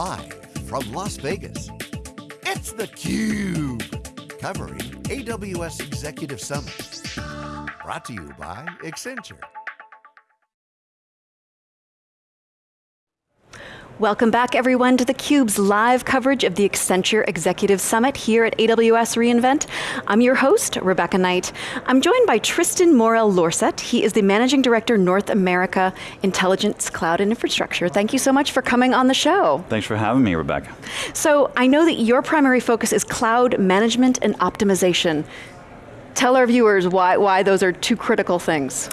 Live from Las Vegas, it's theCUBE. Covering AWS Executive Summit. Brought to you by Accenture. Welcome back everyone to theCUBE's live coverage of the Accenture Executive Summit here at AWS reInvent. I'm your host, Rebecca Knight. I'm joined by Tristan Morel L'Horset. He is the Managing Director, North America Intelligence Cloud and Infrastructure. Thank you so much for coming on the show. Thanks for having me, Rebecca. So, I know that your primary focus is cloud management and optimization. Tell our viewers why, why those are two critical things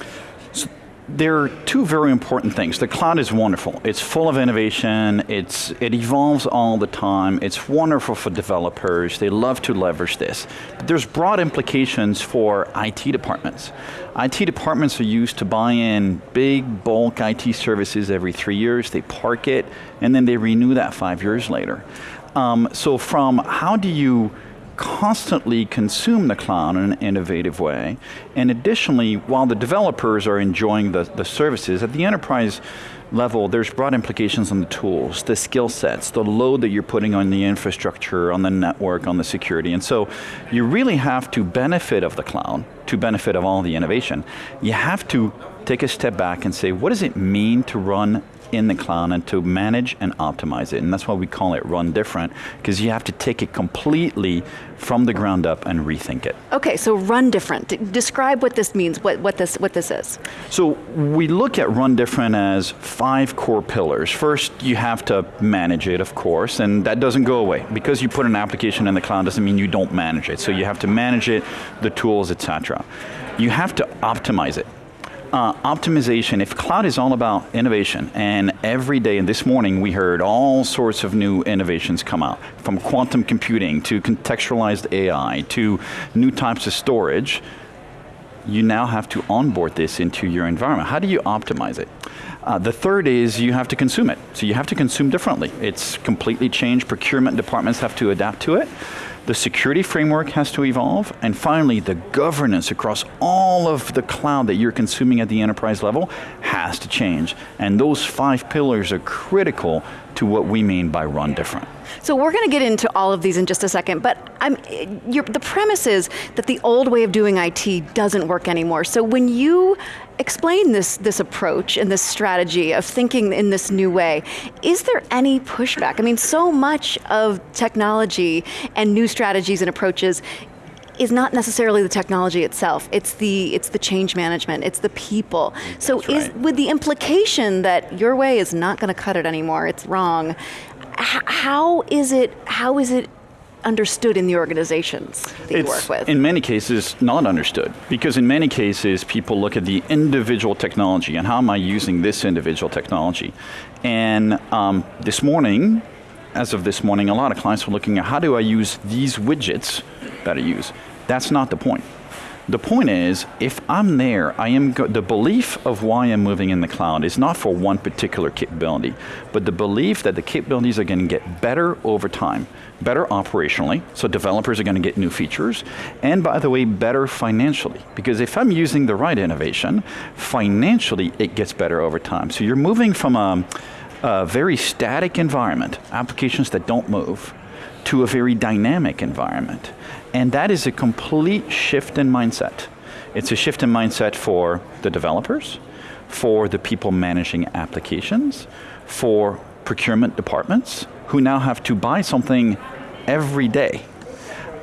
there are two very important things. The cloud is wonderful. It's full of innovation. It's, it evolves all the time. It's wonderful for developers. They love to leverage this. But there's broad implications for IT departments. IT departments are used to buy in big bulk IT services every three years. They park it, and then they renew that five years later. Um, so from how do you constantly consume the cloud in an innovative way. And additionally, while the developers are enjoying the, the services, at the enterprise level, there's broad implications on the tools, the skill sets, the load that you're putting on the infrastructure, on the network, on the security. And so you really have to benefit of the cloud, to benefit of all the innovation. You have to take a step back and say, what does it mean to run in the cloud and to manage and optimize it. And that's why we call it run different, because you have to take it completely from the ground up and rethink it. Okay, so run different. D describe what this means, what, what, this, what this is. So we look at run different as five core pillars. First, you have to manage it, of course, and that doesn't go away. Because you put an application in the cloud doesn't mean you don't manage it. So you have to manage it, the tools, etc. You have to optimize it uh, optimization, if cloud is all about innovation, and every day, and this morning we heard all sorts of new innovations come out, from quantum computing to contextualized AI to new types of storage, you now have to onboard this into your environment. How do you optimize it? Uh, the third is you have to consume it. So you have to consume differently. It's completely changed. Procurement departments have to adapt to it. The security framework has to evolve, and finally, the governance across all of the cloud that you're consuming at the enterprise level has to change. And those five pillars are critical to what we mean by run different. So we're going to get into all of these in just a second, but the premise is that the old way of doing IT doesn't work anymore. So when you explain this, this approach and this strategy of thinking in this new way. Is there any pushback? I mean, so much of technology and new strategies and approaches is not necessarily the technology itself, it's the, it's the change management, it's the people. So right. is, with the implication that your way is not going to cut it anymore, it's wrong, how is it, how is it understood in the organizations that it's, you work with? in many cases, not understood. Because in many cases, people look at the individual technology and how am I using this individual technology. And um, this morning, as of this morning, a lot of clients were looking at how do I use these widgets that I use. That's not the point. The point is, if I'm there, I am the belief of why I'm moving in the cloud is not for one particular capability, but the belief that the capabilities are going to get better over time, better operationally, so developers are going to get new features, and by the way, better financially. Because if I'm using the right innovation, financially it gets better over time. So you're moving from a, a very static environment, applications that don't move, to a very dynamic environment. And that is a complete shift in mindset. It's a shift in mindset for the developers, for the people managing applications, for procurement departments, who now have to buy something every day.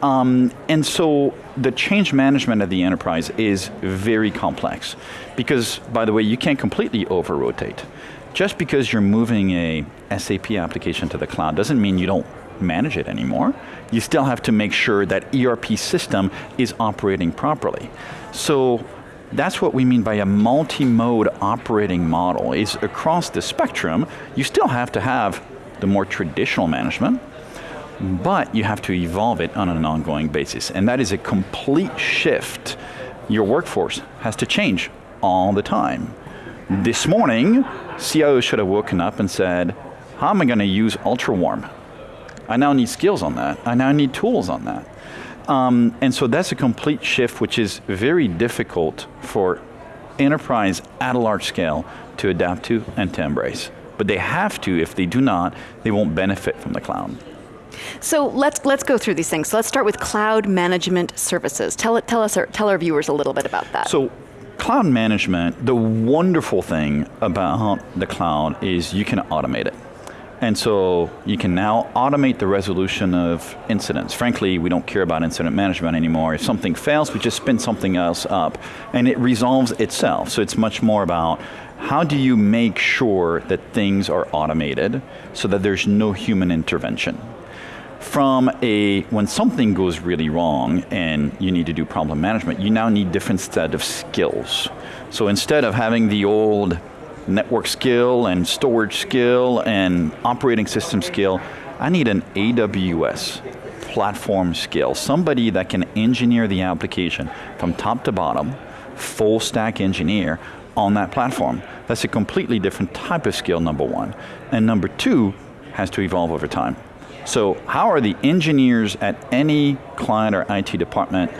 Um, and so the change management of the enterprise is very complex. Because, by the way, you can't completely over-rotate. Just because you're moving a SAP application to the cloud doesn't mean you don't manage it anymore. You still have to make sure that ERP system is operating properly. So that's what we mean by a multi-mode operating model, is across the spectrum, you still have to have the more traditional management, but you have to evolve it on an ongoing basis. And that is a complete shift. Your workforce has to change all the time. This morning, CIO should have woken up and said, how am I going to use UltraWarm? I now need skills on that. I now need tools on that. Um, and so that's a complete shift which is very difficult for enterprise at a large scale to adapt to and to embrace. but they have to. If they do not, they won't benefit from the cloud. So let's let's go through these things. So let's start with cloud management services. Tell it, tell us, tell our viewers a little bit about that. So cloud management, the wonderful thing about the cloud is you can automate it. And so you can now automate the resolution of incidents. Frankly, we don't care about incident management anymore. If something fails, we just spin something else up and it resolves itself. So it's much more about how do you make sure that things are automated so that there's no human intervention from a, when something goes really wrong and you need to do problem management, you now need different set of skills. So instead of having the old network skill and storage skill and operating system skill, I need an AWS platform skill, somebody that can engineer the application from top to bottom, full stack engineer on that platform. That's a completely different type of skill, number one. And number two, has to evolve over time. So how are the engineers at any client or IT department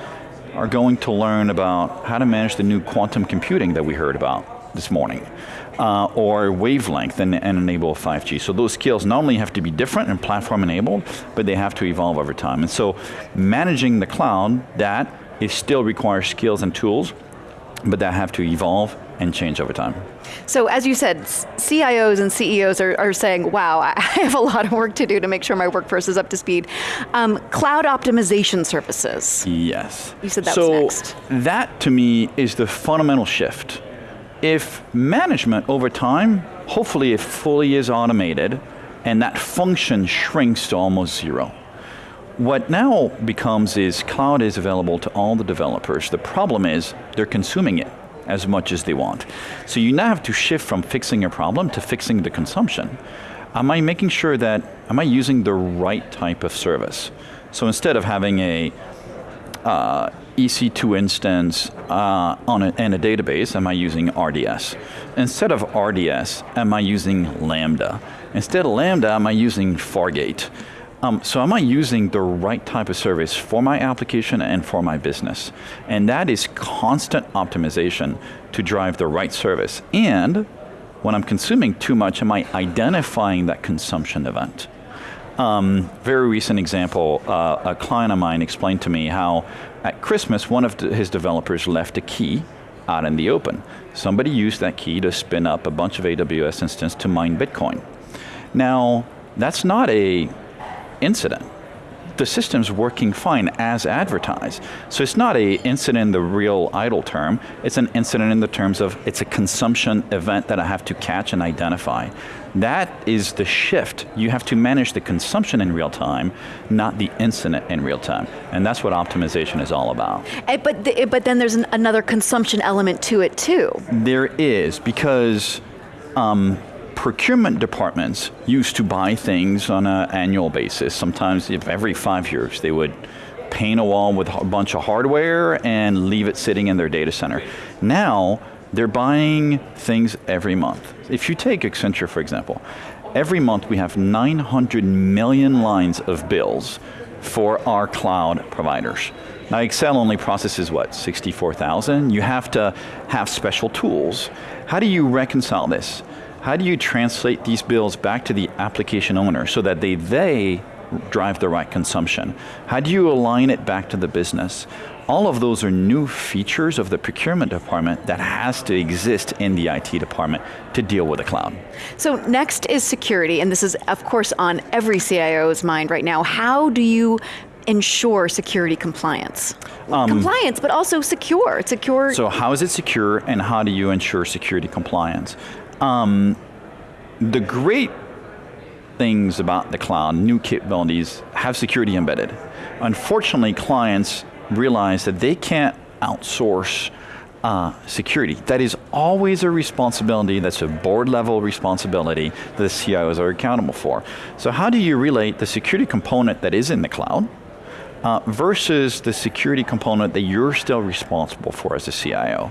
are going to learn about how to manage the new quantum computing that we heard about this morning, uh, or wavelength and, and, enable 5G. So those skills not only have to be different and platform enabled, but they have to evolve over time. And so managing the cloud, that is still requires skills and tools, but that have to evolve and change over time. So as you said, CIOs and CEOs are, are, saying, wow, I have a lot of work to do to make sure my workforce is up to speed. Um, cloud optimization services. Yes. You said that so was next. that to me is the fundamental shift. If management over time, hopefully it fully is automated and that function shrinks to almost zero. What now becomes is cloud is available to all the developers. The problem is they're consuming it as much as they want. So you now have to shift from fixing a problem to fixing the consumption. Am I making sure that, am I using the right type of service? So instead of having a uh, EC2 instance uh, on a, in a database, am I using RDS? Instead of RDS, am I using Lambda? Instead of Lambda, am I using Fargate? Um, so am I using the right type of service for my application and for my business? And that is constant optimization to drive the right service. And when I'm consuming too much, am I identifying that consumption event? Um, very recent example, uh, a client of mine explained to me how at Christmas, one of his developers left a key out in the open. Somebody used that key to spin up a bunch of AWS instances to mine Bitcoin. Now, that's not a incident. The system's working fine as advertised. So it's not a incident in the real ITIL term, it's an incident in the terms of it's a consumption event that I have to catch and identify. That is the shift. You have to manage the consumption in real time, not the incident in real time. And that's what optimization is all about. Eh, but, the, but then there's an, another consumption element to it too. There is, because um, procurement departments used to buy things on an annual basis. Sometimes if every five years they would paint a wall with a bunch of hardware and leave it sitting in their data center. Now, they're buying things every month. If you take Accenture, for example, every month we have 900 million lines of bills for our cloud providers. Now Excel only processes what, 64,000? You have to have special tools. How do you reconcile this? How do you translate these bills back to the application owner so that they, they drive the right consumption? How do you align it back to the business? All of those are new features of the procurement department that has to exist in the IT department to deal with the cloud. So next is security, and this is of course on every CIO's mind right now. How do you ensure security compliance? Um, compliance, but also secure, secure. So how is it secure and how do you ensure security compliance? Um, the great things about the cloud, new capabilities, have security embedded. Unfortunately, clients realize that they can't outsource uh, security. That is always a responsibility, that's a board level responsibility that the CIOs are accountable for. So how do you relate the security component that is in the cloud uh, versus the security component that you're still responsible for as a CIO?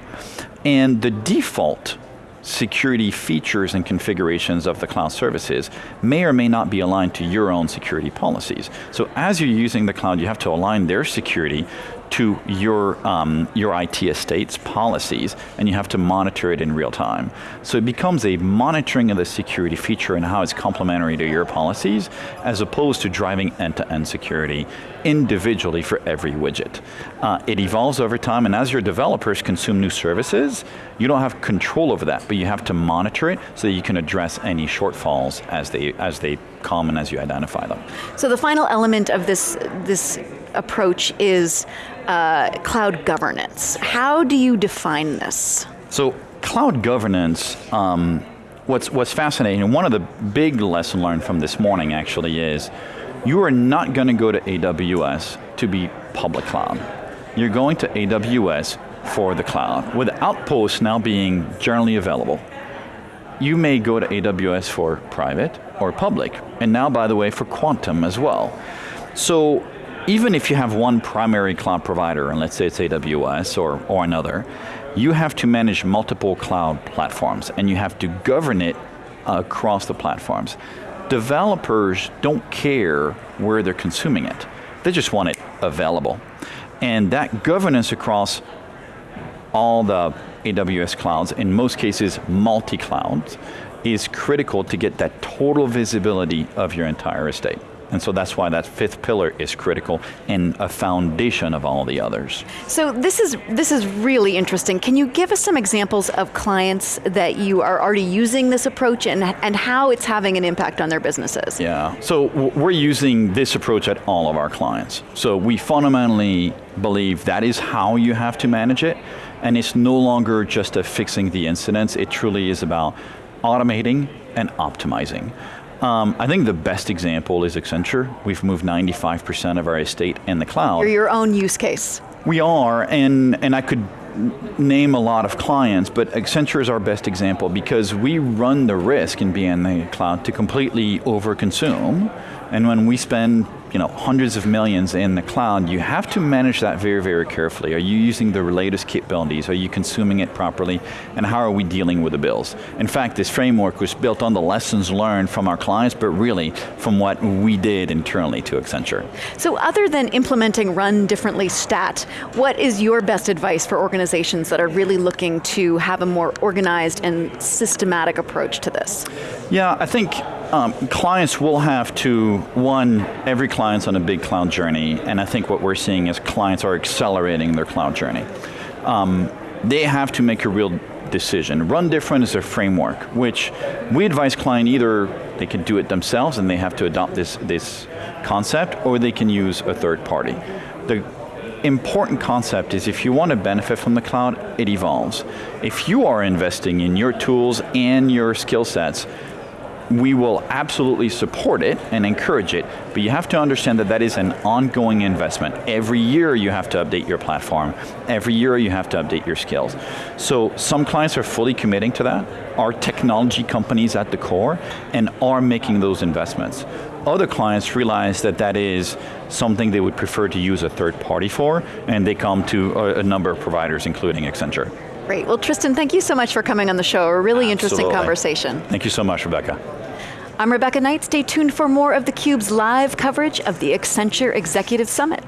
And the default security features and configurations of the cloud services may or may not be aligned to your own security policies. So as you're using the cloud, you have to align their security to your, um, your IT estate's policies, and you have to monitor it in real time. So it becomes a monitoring of the security feature and how it's complementary to your policies, as opposed to driving end-to-end -end security individually for every widget. Uh, it evolves over time, and as your developers consume new services, you don't have control over that, but you have to monitor it so that you can address any shortfalls as they, as they come and as you identify them. So the final element of this, this approach is uh, cloud governance. How do you define this? So cloud governance, um, what's, what's fascinating, and one of the big lesson learned from this morning actually is, you are not going to go to AWS to be public cloud. You're going to AWS for the cloud. With Outposts now being generally available, you may go to AWS for private or public, and now by the way for quantum as well. So even if you have one primary cloud provider, and let's say it's AWS or, or another, you have to manage multiple cloud platforms and you have to govern it across the platforms. Developers don't care where they're consuming it. They just want it available. And that governance across all the AWS clouds, in most cases multi-clouds, is critical to get that total visibility of your entire estate. And so that's why that fifth pillar is critical and a foundation of all the others. So this is, this is really interesting. Can you give us some examples of clients that you are already using this approach and, and how it's having an impact on their businesses? Yeah, so we're using this approach at all of our clients. So we fundamentally believe that is how you have to manage it, and it's no longer just a fixing the incidents, it truly is about automating and optimizing. Um, I think the best example is Accenture. We've moved 95% of our estate in the cloud. You're your own use case. We are, and, and I could name a lot of clients, but Accenture is our best example because we run the risk in being in the cloud to completely overconsume, and when we spend you know, hundreds of millions in the cloud, you have to manage that very, very carefully. Are you using the latest capabilities? Are you consuming it properly? And how are we dealing with the bills? In fact, this framework was built on the lessons learned from our clients, but really from what we did internally to Accenture. So other than implementing Run Differently Stat, what is your best advice for organizations that are really looking to have a more organized and systematic approach to this? Yeah, I think um, clients will have to, one, every client's on a big cloud journey, and I think what we're seeing is clients are accelerating their cloud journey. Um, they have to make a real decision. Run different is a framework, which we advise client either they can do it themselves and they have to adopt this, this concept, or they can use a third party. The important concept is if you want to benefit from the cloud, it evolves. If you are investing in your tools and your skill sets, we will absolutely support it and encourage it, but you have to understand that that is an ongoing investment. Every year you have to update your platform. Every year you have to update your skills. So some clients are fully committing to that, are technology companies at the core, and are making those investments. Other clients realize that that is something they would prefer to use a third party for, and they come to a, a number of providers, including Accenture. Great, well Tristan, thank you so much for coming on the show. A really Absolutely. interesting conversation. Thank you so much, Rebecca. I'm Rebecca Knight. Stay tuned for more of theCUBE's live coverage of the Accenture Executive Summit.